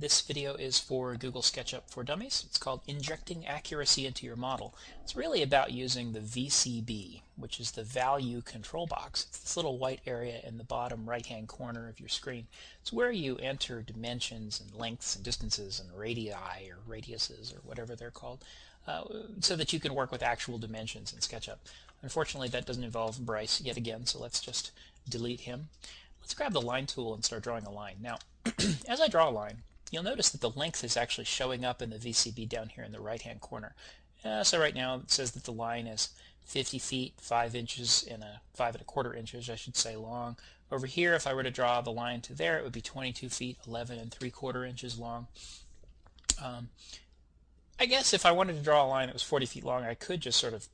This video is for Google SketchUp for Dummies. It's called Injecting Accuracy into Your Model. It's really about using the VCB, which is the Value Control Box. It's this little white area in the bottom right-hand corner of your screen. It's where you enter dimensions and lengths and distances and radii or radiuses or whatever they're called uh, so that you can work with actual dimensions in SketchUp. Unfortunately, that doesn't involve Bryce yet again, so let's just delete him. Let's grab the line tool and start drawing a line. Now, as I draw a line, you'll notice that the length is actually showing up in the VCB down here in the right hand corner. Uh, so right now it says that the line is 50 feet 5 inches and a 5 and a quarter inches I should say long. Over here if I were to draw the line to there it would be 22 feet 11 and 3 quarter inches long. Um, I guess if I wanted to draw a line that was 40 feet long I could just sort of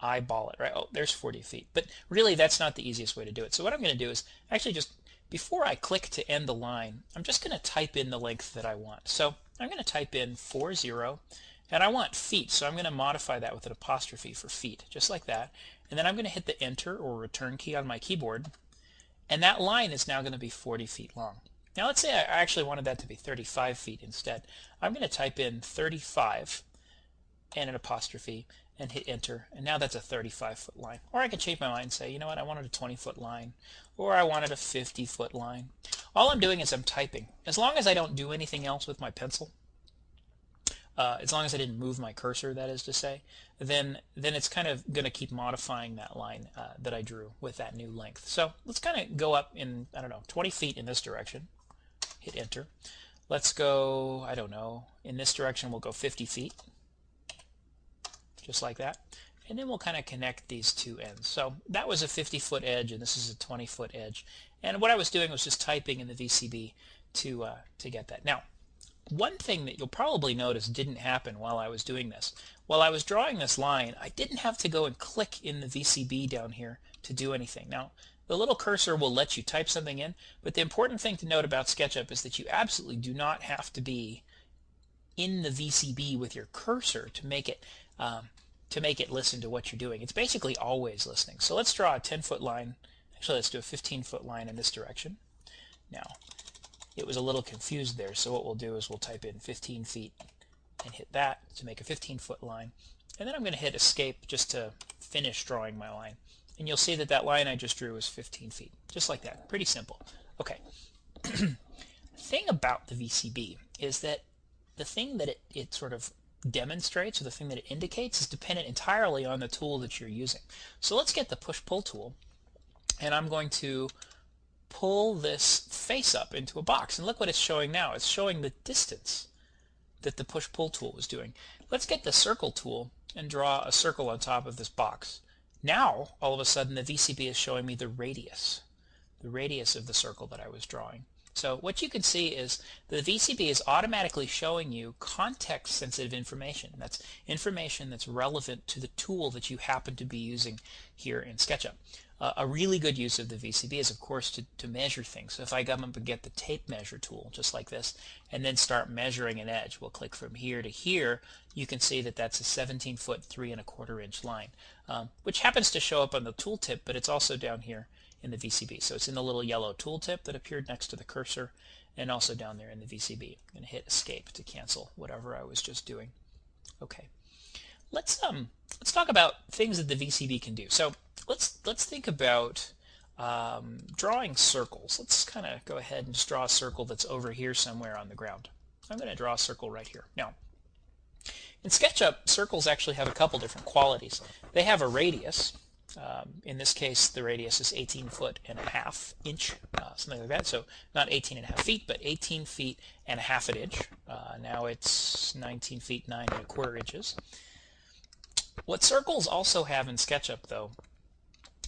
eyeball it right oh there's 40 feet but really that's not the easiest way to do it so what I'm going to do is actually just before I click to end the line, I'm just going to type in the length that I want. So I'm going to type in 40, and I want feet, so I'm going to modify that with an apostrophe for feet, just like that. And then I'm going to hit the enter or return key on my keyboard, and that line is now going to be 40 feet long. Now let's say I actually wanted that to be 35 feet instead. I'm going to type in 35 and an apostrophe and hit enter. And now that's a 35 foot line. Or I can change my mind and say you know what? I wanted a 20 foot line. Or I wanted a 50 foot line. All I'm doing is I'm typing. As long as I don't do anything else with my pencil uh, as long as I didn't move my cursor that is to say then then it's kind of gonna keep modifying that line uh, that I drew with that new length. So let's kind of go up in I don't know 20 feet in this direction. Hit enter. Let's go I don't know in this direction we'll go 50 feet just like that. And then we'll kind of connect these two ends. So that was a 50 foot edge and this is a 20 foot edge. And what I was doing was just typing in the VCB to, uh, to get that. Now, one thing that you'll probably notice didn't happen while I was doing this. While I was drawing this line, I didn't have to go and click in the VCB down here to do anything. Now, the little cursor will let you type something in, but the important thing to note about SketchUp is that you absolutely do not have to be in the VCB with your cursor to make it um, to make it listen to what you're doing. It's basically always listening. So let's draw a 10 foot line. Actually, let's do a 15 foot line in this direction. Now, it was a little confused there, so what we'll do is we'll type in 15 feet and hit that to make a 15 foot line. And then I'm going to hit escape just to finish drawing my line. And you'll see that that line I just drew was 15 feet, just like that. Pretty simple. Okay. thing about the VCB is that the thing that it, it sort of demonstrates or the thing that it indicates is dependent entirely on the tool that you're using. So let's get the push-pull tool and I'm going to pull this face up into a box and look what it's showing now. It's showing the distance that the push-pull tool was doing. Let's get the circle tool and draw a circle on top of this box. Now all of a sudden the VCB is showing me the radius, the radius of the circle that I was drawing. So what you can see is the VCB is automatically showing you context sensitive information. That's information that's relevant to the tool that you happen to be using here in SketchUp. Uh, a really good use of the VCB is of course to, to measure things. So if I come up and get the tape measure tool just like this and then start measuring an edge, we'll click from here to here, you can see that that's a 17 foot 3 and a quarter inch line, um, which happens to show up on the tooltip but it's also down here in the VCB. So it's in the little yellow tooltip that appeared next to the cursor and also down there in the VCB. I'm going to hit escape to cancel whatever I was just doing. Okay. Let's um let's talk about things that the VCB can do. So let's let's think about um, drawing circles. Let's kind of go ahead and just draw a circle that's over here somewhere on the ground. I'm going to draw a circle right here. Now, in SketchUp, circles actually have a couple different qualities. They have a radius, um, in this case, the radius is 18 foot and a half inch, uh, something like that. So not 18 and a half feet, but 18 feet and a half an inch. Uh, now it's 19 feet 9 and a quarter inches. What circles also have in SketchUp, though,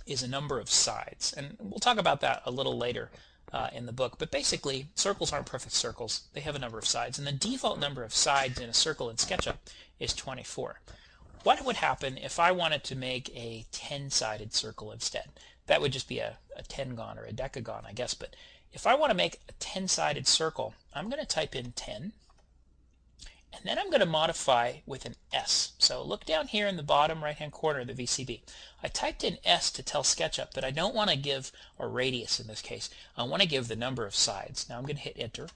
is a number of sides. And we'll talk about that a little later uh, in the book. But basically, circles aren't perfect circles. They have a number of sides. And the default number of sides in a circle in SketchUp is 24 what would happen if I wanted to make a 10-sided circle instead? That would just be a, a tengon or a decagon, I guess. But if I want to make a 10-sided circle, I'm going to type in 10. And then I'm going to modify with an S. So look down here in the bottom right-hand corner of the VCB. I typed in S to tell SketchUp that I don't want to give a radius in this case. I want to give the number of sides. Now I'm going to hit Enter.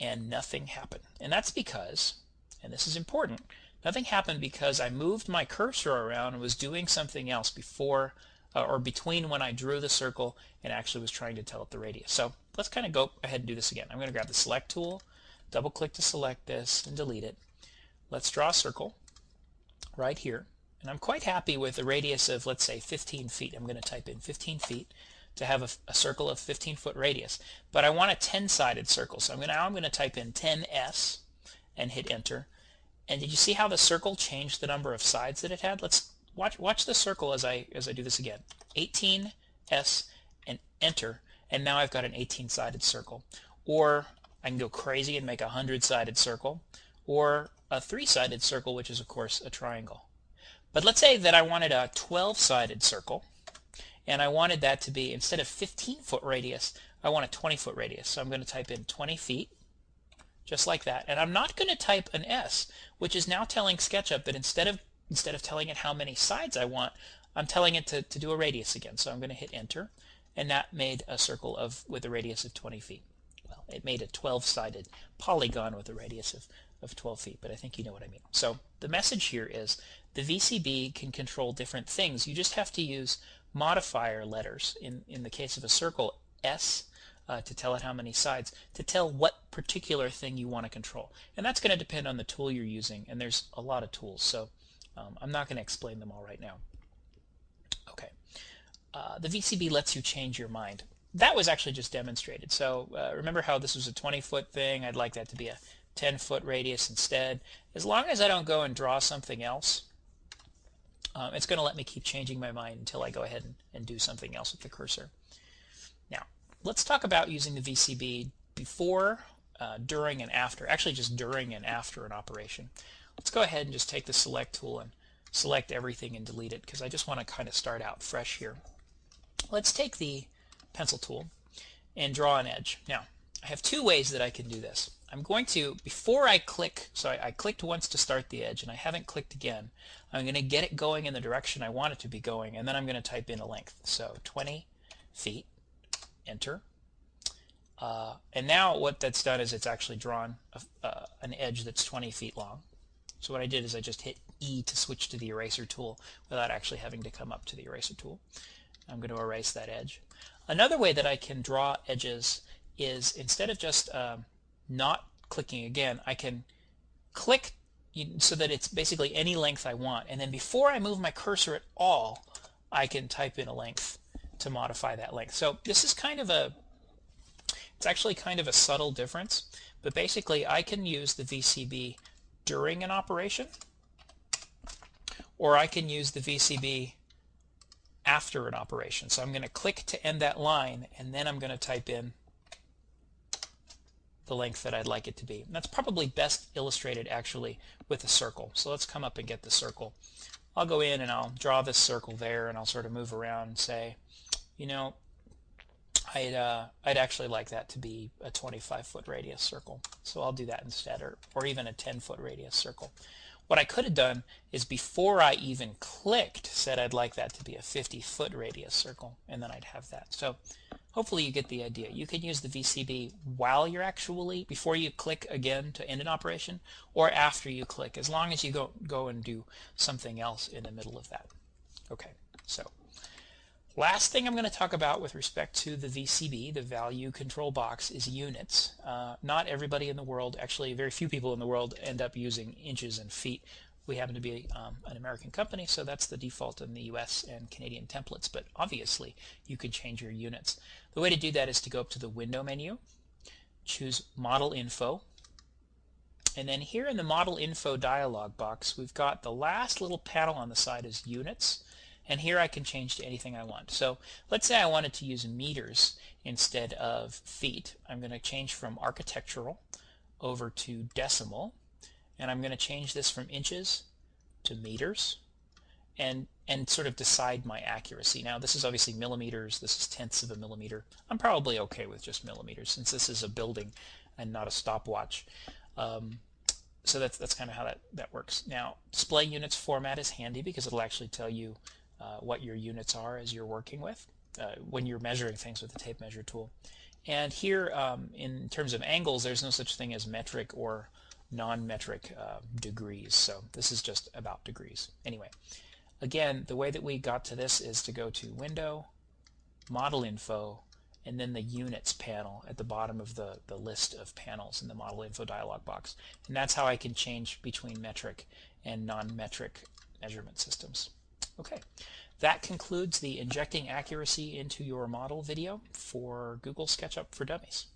and nothing happened. And that's because, and this is important, nothing happened because I moved my cursor around and was doing something else before uh, or between when I drew the circle and actually was trying to tell it the radius. So let's kind of go ahead and do this again. I'm going to grab the select tool, double click to select this and delete it. Let's draw a circle right here. And I'm quite happy with a radius of, let's say, 15 feet. I'm going to type in 15 feet to have a, a circle of 15 foot radius. But I want a 10-sided circle. So I'm going to, now I'm going to type in 10s and hit enter. And did you see how the circle changed the number of sides that it had? Let's watch watch the circle as I as I do this again. 18s and enter. And now I've got an 18-sided circle. Or I can go crazy and make a 100-sided circle. Or a three-sided circle, which is, of course, a triangle. But let's say that I wanted a 12-sided circle and I wanted that to be instead of 15 foot radius I want a 20 foot radius so I'm going to type in 20 feet just like that. And I'm not going to type an S which is now telling SketchUp that instead of instead of telling it how many sides I want I'm telling it to, to do a radius again. So I'm going to hit enter and that made a circle of with a radius of 20 feet. Well it made a 12 sided polygon with a radius of, of 12 feet but I think you know what I mean. So the message here is the VCB can control different things. You just have to use modifier letters, in, in the case of a circle, S, uh, to tell it how many sides, to tell what particular thing you want to control. And that's going to depend on the tool you're using, and there's a lot of tools, so um, I'm not going to explain them all right now. Okay, uh, the VCB lets you change your mind. That was actually just demonstrated. So uh, remember how this was a 20 foot thing? I'd like that to be a 10 foot radius instead. As long as I don't go and draw something else, um, it's going to let me keep changing my mind until I go ahead and, and do something else with the cursor. Now, let's talk about using the VCB before, uh, during, and after. Actually, just during and after an operation. Let's go ahead and just take the select tool and select everything and delete it because I just want to kind of start out fresh here. Let's take the pencil tool and draw an edge. Now, I have two ways that I can do this. I'm going to, before I click, so I, I, clicked once to start the edge and I haven't clicked again, I'm going to get it going in the direction I want it to be going and then I'm going to type in a length. So 20 feet, enter. Uh, and now what that's done is it's actually drawn a, uh, an edge that's 20 feet long. So what I did is I just hit E to switch to the eraser tool without actually having to come up to the eraser tool. I'm going to erase that edge. Another way that I can draw edges is instead of just um, not clicking again, I can click so that it's basically any length I want. And then before I move my cursor at all, I can type in a length to modify that length. So this is kind of a, it's actually kind of a subtle difference, but basically I can use the VCB during an operation, or I can use the VCB after an operation. So I'm going to click to end that line, and then I'm going to type in the length that I'd like it to be. And that's probably best illustrated actually with a circle. So let's come up and get the circle. I'll go in and I'll draw this circle there and I'll sort of move around and say, you know, I'd, uh, I'd actually like that to be a 25 foot radius circle. So I'll do that instead or, or even a 10 foot radius circle. What I could have done is before I even clicked said I'd like that to be a 50 foot radius circle and then I'd have that. So hopefully you get the idea. You can use the VCB while you're actually, before you click again to end an operation or after you click as long as you go, go and do something else in the middle of that. Okay, so Last thing I'm going to talk about with respect to the VCB, the value control box, is units. Uh, not everybody in the world, actually very few people in the world end up using inches and feet. We happen to be um, an American company, so that's the default in the US and Canadian templates, but obviously you can change your units. The way to do that is to go up to the window menu, choose model info, and then here in the model info dialog box, we've got the last little panel on the side is units and here I can change to anything I want. So let's say I wanted to use meters instead of feet. I'm going to change from architectural over to decimal and I'm going to change this from inches to meters and and sort of decide my accuracy. Now this is obviously millimeters, this is tenths of a millimeter. I'm probably okay with just millimeters since this is a building and not a stopwatch. Um, so that's that's kind of how that, that works. Now display units format is handy because it'll actually tell you uh, what your units are as you're working with. uh, when you're measuring things with the tape measure tool. And here, um, in terms of angles, there's no such thing as metric or non-metric uh, degrees. So this is just about degrees. Anyway, again, the way that we got to this is to go to Window, Model Info, and then the Units panel at the bottom of the, the list of panels in the Model Info dialog box. And that's how I can change between metric and non-metric measurement systems. Okay, that concludes the injecting accuracy into your model video for Google SketchUp for Dummies.